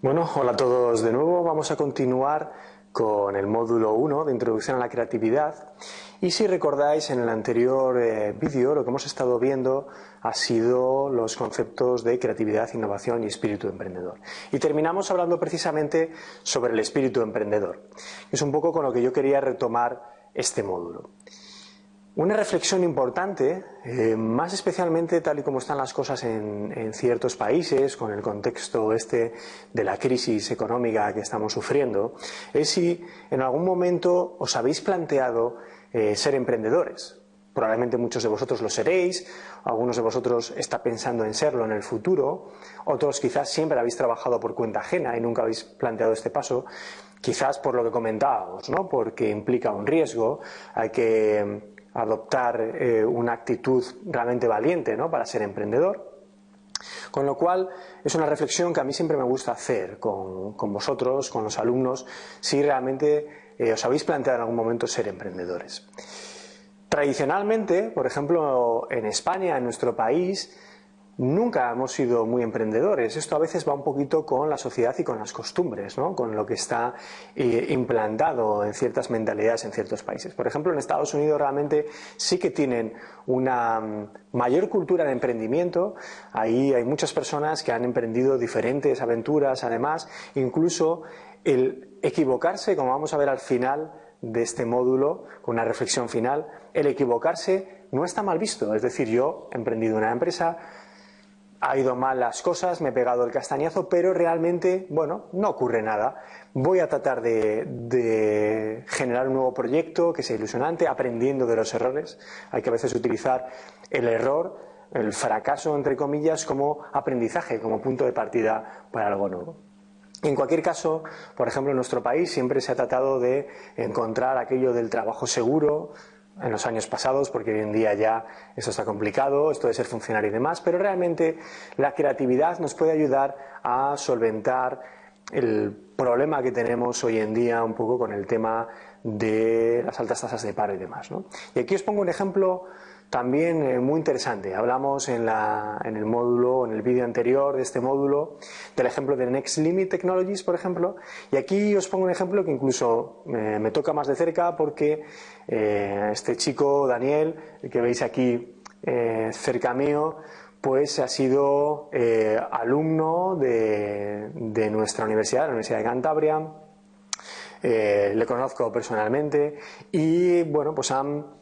Bueno, hola a todos de nuevo. Vamos a continuar con el módulo 1 de Introducción a la Creatividad. Y si recordáis, en el anterior eh, vídeo lo que hemos estado viendo ha sido los conceptos de creatividad, innovación y espíritu emprendedor. Y terminamos hablando precisamente sobre el espíritu emprendedor. Es un poco con lo que yo quería retomar este módulo. Una reflexión importante, eh, más especialmente tal y como están las cosas en, ciertos países, con el contexto este de la crisis económica que estamos sufriendo, es si en algún momento os habéis planteado eh, ser emprendedores. Probablemente muchos de vosotros lo seréis, algunos de vosotros está pensando en serlo en el futuro, otros quizás siempre habéis trabajado por cuenta ajena y nunca habéis planteado este paso, quizás por lo que comentábamos, ¿no? porque implica un riesgo, hay que adoptar eh, una actitud realmente valiente ¿no? para ser emprendedor. Con lo cual es una reflexión que a mí siempre me gusta hacer con, vosotros, con los alumnos, si realmente eh, os habéis planteado en algún momento ser emprendedores. Tradicionalmente, por ejemplo, en España, en nuestro país, nunca hemos sido muy emprendedores. Esto a veces va un poquito con la sociedad y con las costumbres, ¿no? con lo que está eh, implantado en ciertas mentalidades en ciertos países. Por ejemplo, en Estados Unidos realmente sí que tienen una mm, mayor cultura de emprendimiento. Ahí hay muchas personas que han emprendido diferentes aventuras, además, incluso el equivocarse, como vamos a ver al final de este módulo, con una reflexión final, el equivocarse no está mal visto. Es decir, yo he emprendido una empresa, ha ido mal las cosas, me he pegado el castañazo, pero realmente, bueno, no ocurre nada. Voy a tratar de, generar un nuevo proyecto que sea ilusionante, aprendiendo de los errores. Hay que a veces utilizar el error, el fracaso, entre comillas, como aprendizaje, como punto de partida para algo nuevo. En cualquier caso, por ejemplo, en nuestro país siempre se ha tratado de encontrar aquello del trabajo seguro, en los años pasados, porque hoy en día ya eso está complicado, esto de ser funcionario y demás, pero realmente la creatividad nos puede ayudar a solventar el problema que tenemos hoy en día un poco con el tema de las altas tasas de paro y demás. Y aquí os pongo un ejemplo también eh, muy interesante. Hablamos en, el módulo, en el vídeo anterior de este módulo, del ejemplo de Next Limit Technologies, por ejemplo, y aquí os pongo un ejemplo que incluso eh, me toca más de cerca porque eh, este chico, Daniel, que veis aquí cerca mío, pues ha sido alumno de, de, nuestra universidad, la Universidad de Cantabria. le conozco personalmente y bueno, pues han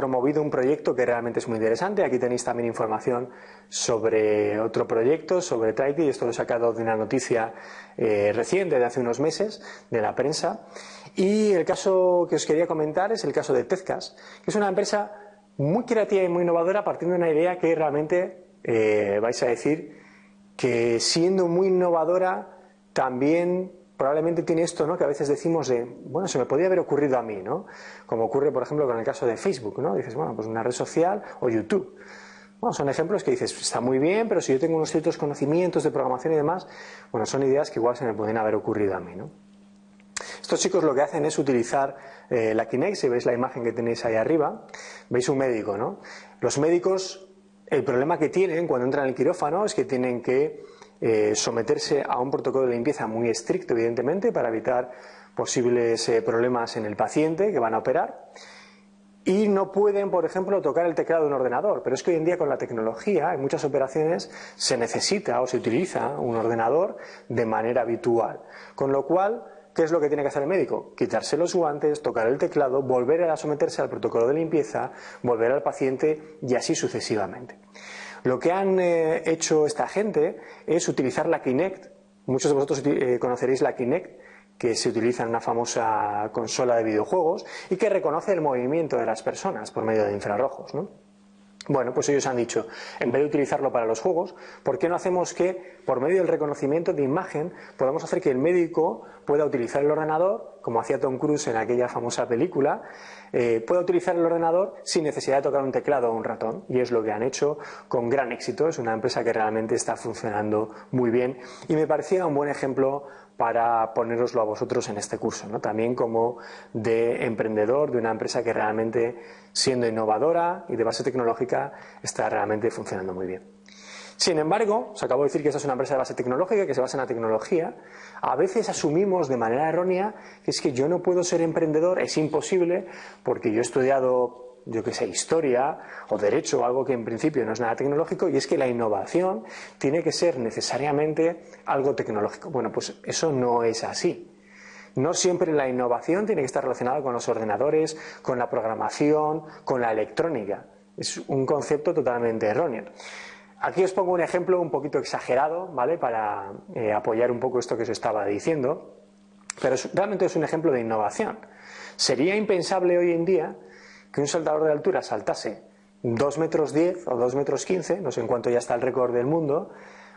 promovido un proyecto que realmente es muy interesante. Aquí tenéis también información sobre otro proyecto, sobre Traity, y esto lo he sacado de una noticia eh, reciente, de hace unos meses, de la prensa. Y el caso que os quería comentar es el caso de Tezcas, que es una empresa muy creativa y muy innovadora partiendo de una idea que realmente eh, vais a decir que siendo muy innovadora también probablemente tiene esto, ¿no? Que a veces decimos de, bueno, se me podría haber ocurrido a mí, ¿no? Como ocurre, por ejemplo, con el caso de Facebook, ¿no? Dices, bueno, pues una red social o YouTube. Bueno, son ejemplos que dices, está muy bien, pero si yo tengo unos ciertos conocimientos de programación y demás, bueno, son ideas que igual se me pueden haber ocurrido a mí, ¿no? Estos chicos lo que hacen es utilizar eh, la Kinect, si veis la imagen que tenéis ahí arriba, veis un médico, ¿no? Los médicos, el problema que tienen cuando entran al quirófano es que tienen que eh, someterse a un protocolo de limpieza muy estricto, evidentemente, para evitar posibles eh, problemas en el paciente que van a operar. Y no pueden, por ejemplo, tocar el teclado de un ordenador. Pero es que hoy en día con la tecnología, en muchas operaciones, se necesita o se utiliza un ordenador de manera habitual. Con lo cual, ¿qué es lo que tiene que hacer el médico? Quitarse los guantes, tocar el teclado, volver a someterse al protocolo de limpieza, volver al paciente y así sucesivamente. Lo que han eh, hecho esta gente es utilizar la Kinect. Muchos de vosotros eh, conoceréis la Kinect, que se utiliza en una famosa consola de videojuegos y que reconoce el movimiento de las personas por medio de infrarrojos. ¿no? Bueno, pues ellos han dicho, en vez de utilizarlo para los juegos, ¿por qué no hacemos que, por medio del reconocimiento de imagen, podamos hacer que el médico pueda utilizar el ordenador, como hacía Tom Cruise en aquella famosa película, eh, pueda utilizar el ordenador sin necesidad de tocar un teclado o un ratón? Y es lo que han hecho con gran éxito. Es una empresa que realmente está funcionando muy bien y me parecía un buen ejemplo para poneroslo a vosotros en este curso, ¿no? también como de emprendedor de una empresa que realmente, siendo innovadora y de base tecnológica, está realmente funcionando muy bien. Sin embargo, os acabo de decir que esta es una empresa de base tecnológica, que se basa en la tecnología. A veces asumimos de manera errónea que es que yo no puedo ser emprendedor, es imposible, porque yo he estudiado yo que sé, historia o derecho, algo que en principio no es nada tecnológico, y es que la innovación tiene que ser necesariamente algo tecnológico. Bueno, pues eso no es así. No siempre la innovación tiene que estar relacionada con los ordenadores, con la programación, con la electrónica. Es un concepto totalmente erróneo. Aquí os pongo un ejemplo un poquito exagerado, ¿vale? Para eh, apoyar un poco esto que os estaba diciendo, pero realmente es un ejemplo de innovación. Sería impensable hoy en día que un saltador de altura saltase 2 metros 10 o 2 metros 15, no sé en cuánto ya está el récord del mundo,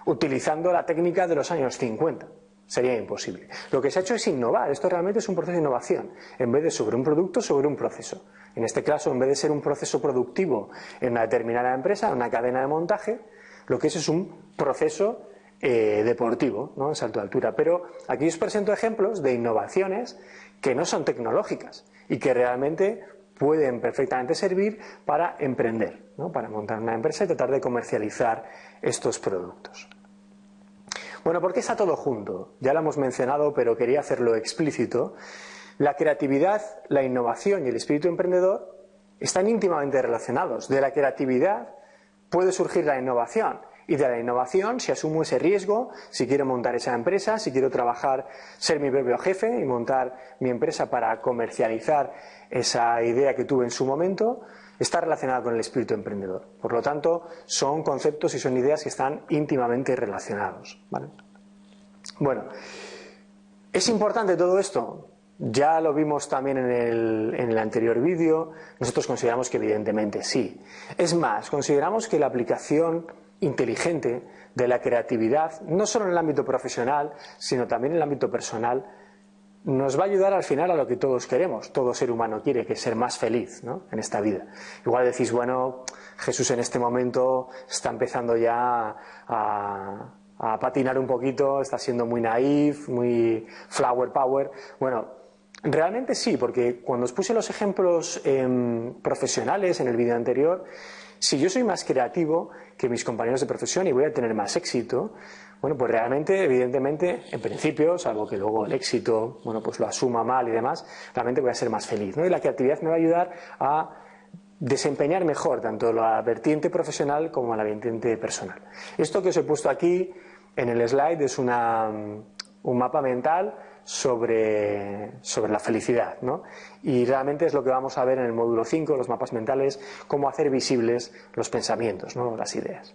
utilizando la técnica de los años 50. Sería imposible. Lo que se ha hecho es innovar. Esto realmente es un proceso de innovación. En vez de sobre un producto, sobre un proceso. En este caso, en vez de ser un proceso productivo en una determinada empresa, en una cadena de montaje, lo que es es un proceso eh, deportivo, ¿no? en salto de altura. Pero aquí os presento ejemplos de innovaciones que no son tecnológicas y que realmente pueden perfectamente servir para emprender, para montar una empresa y tratar de comercializar estos productos. Bueno, ¿por qué está todo junto? Ya lo hemos mencionado, pero quería hacerlo explícito. La creatividad, la innovación y el espíritu emprendedor están íntimamente relacionados. De la creatividad puede surgir la innovación y de la innovación, si asumo ese riesgo, si quiero montar esa empresa, si quiero trabajar, ser mi propio jefe y montar mi empresa para comercializar esa idea que tuve en su momento, está relacionada con el espíritu emprendedor. Por lo tanto, son conceptos y son ideas que están íntimamente relacionados. Bueno, ¿es importante todo esto? Ya lo vimos también en el, en el anterior vídeo. Nosotros consideramos que evidentemente sí. Es más, consideramos que la aplicación inteligente de la creatividad, no solo en el ámbito profesional, sino también en el ámbito personal, nos va a ayudar al final a lo que todos queremos. Todo ser humano quiere, que es ser más feliz ¿no? en esta vida. Igual decís, bueno, Jesús en este momento está empezando ya a, patinar un poquito, está siendo muy naif, muy flower power. Bueno, realmente sí, porque cuando os puse los ejemplos em, profesionales en el vídeo anterior, si yo soy más creativo que mis compañeros de profesión y voy a tener más éxito, bueno, pues realmente, evidentemente, en principio, salvo que luego el éxito, bueno, pues lo asuma mal y demás, realmente voy a ser más feliz, ¿no? Y la creatividad me va a ayudar a desempeñar mejor tanto la vertiente profesional como la vertiente personal. Esto que os he puesto aquí en el slide es una, un mapa mental sobre, sobre la felicidad. ¿no? Y realmente es lo que vamos a ver en el módulo 5, los mapas mentales, cómo hacer visibles los pensamientos, ¿no? las ideas.